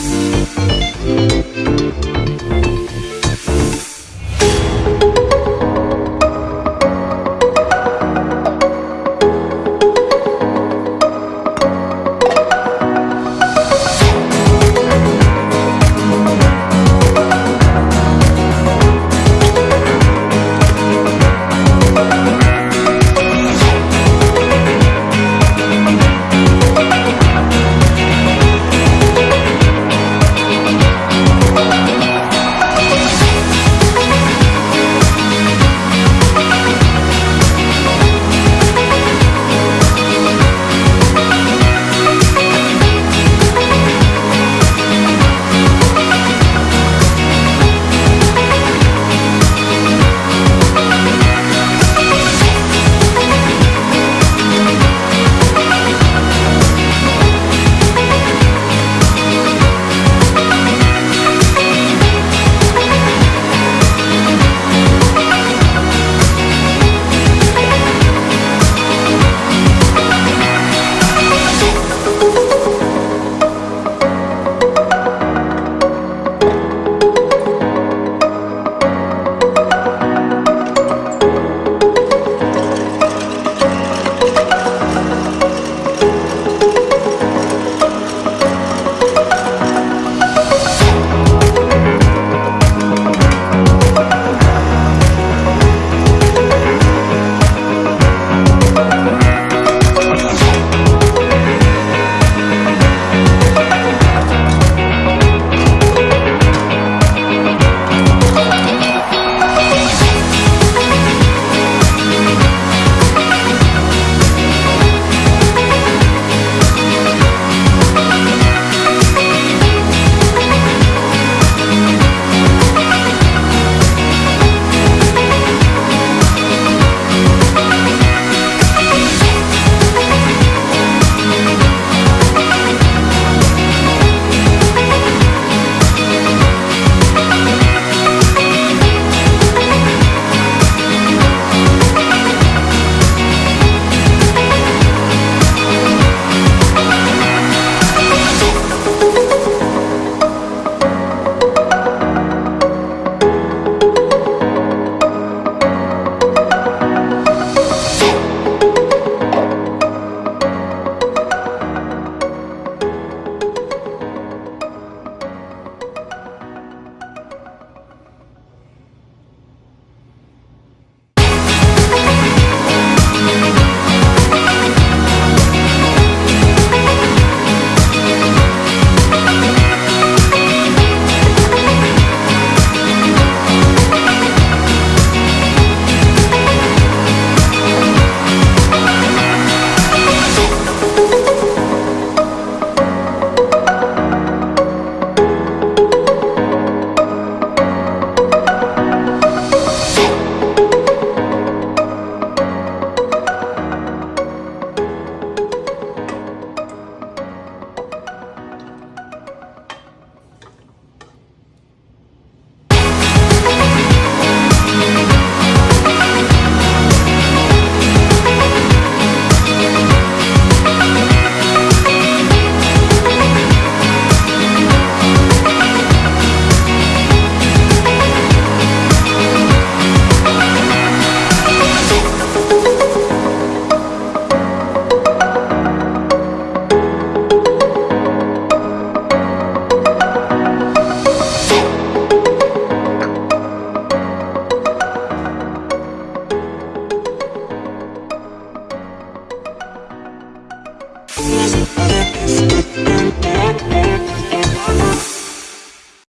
Bye.